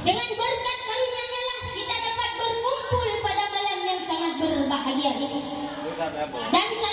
Dengan berkat karunia-Nya lah kita dapat berkumpul pada malam yang sangat berbahagia ini. Dan saya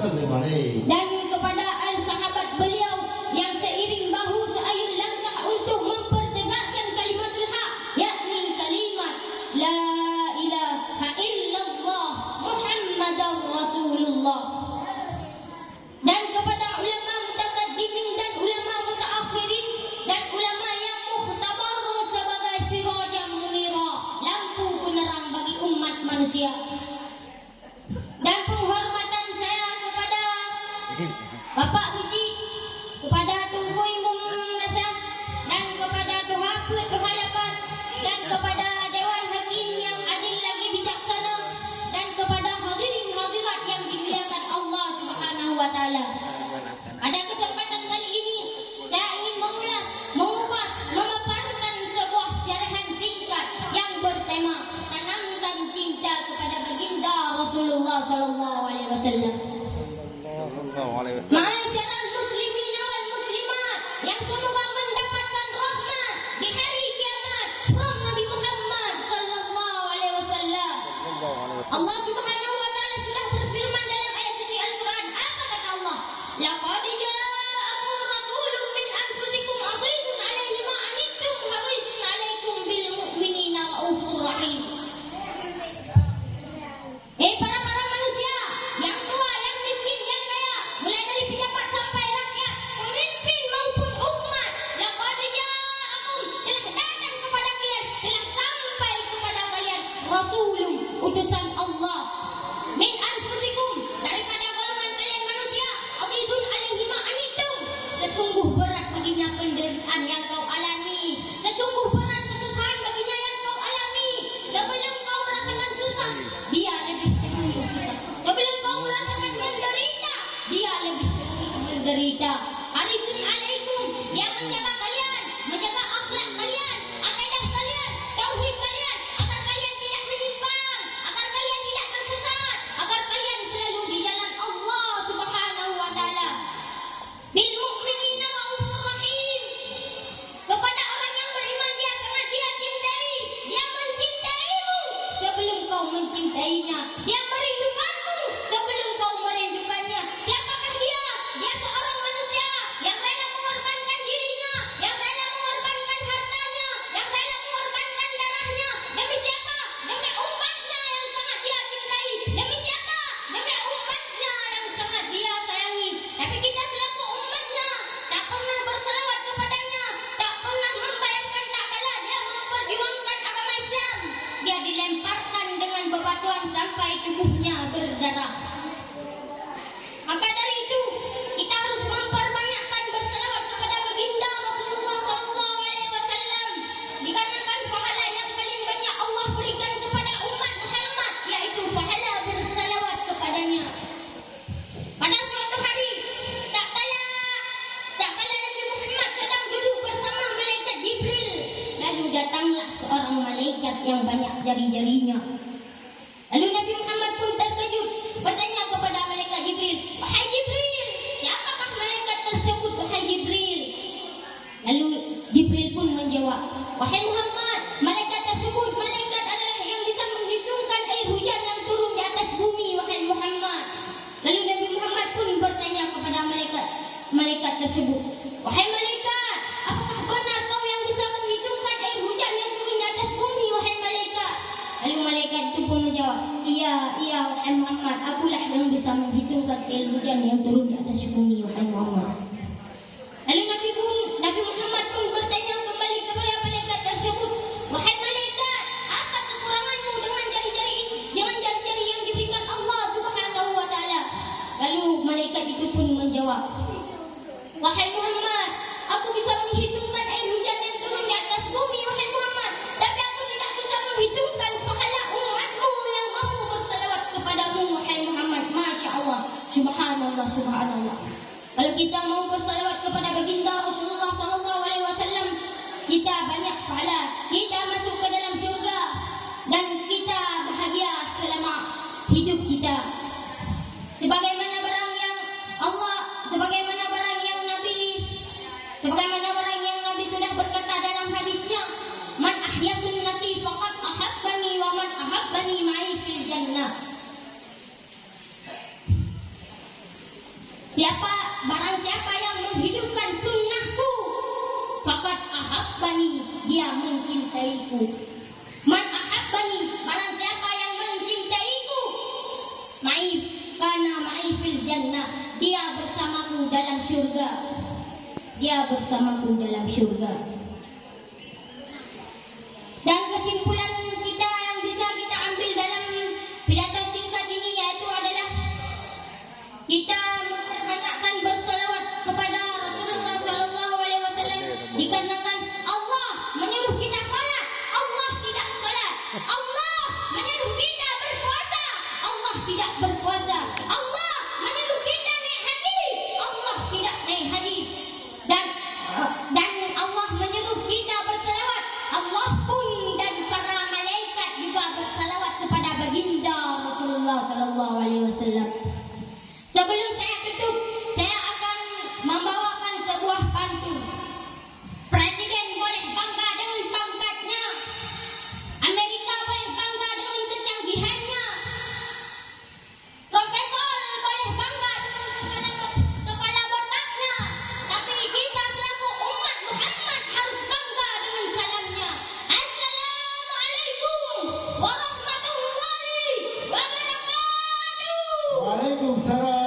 Dan kepada al-sahabat beliau yang seiring bahu seayun langkah untuk mempertegakkan kalimatul haq yakni kalimat la ilaha illallah muhammadar rasulullah. Dan kepada ulama mutakaddimin dan ulama mutaakhirin dan ulama yang muhtabar sebagai sirajan munira lampu penerang bagi umat manusia. sesungguh berat baginya penderitaan yang kau alami. Sesungguh berat kesusahan baginya yang kau alami. Sebelum kau merasakan susah, dia lebih dahulu susah. Sebelum kau merasakan menderita, dia lebih dahulu menderita. Hari alaikum, dia menjaga. terkejut bertanya malaikat itu pun menjawab, "Iya, iya wahai Muhammad, akulah yang bisa menghitungkan air hujan yang turun di atas bumi wahai Muhammad." Lalu Nabi pun Nabi Muhammad pun bertanya kembali kepada malaikat tersebut, "Wahai malaikat, apa kekuranganmu dengan jari-jari ini? Dengan jari-jari yang diberikan Allah Subhanahu wa taala?" Lalu malaikat itu pun menjawab, "Wahai Muhammad, aku bisa menghitungkan air hujan yang turun di atas bumi wahai Muhammad, tapi aku tidak bisa menghitungkan Allah Subhanahu Kalau kita mau bersalawat kepada baginda Rasulullah sallallahu alaihi wasallam, kita banyak pahala. Ahabbani Dia mencintaiku. Man ahabbani Barang siapa yang mencintaiku? Ma'i Kana ma'i fil jannah. Dia bersamaku dalam syurga. Dia bersamaku dalam syurga. Dan kesimpulan kita yang bisa kita ambil dalam pidato singkat ini yaitu adalah kita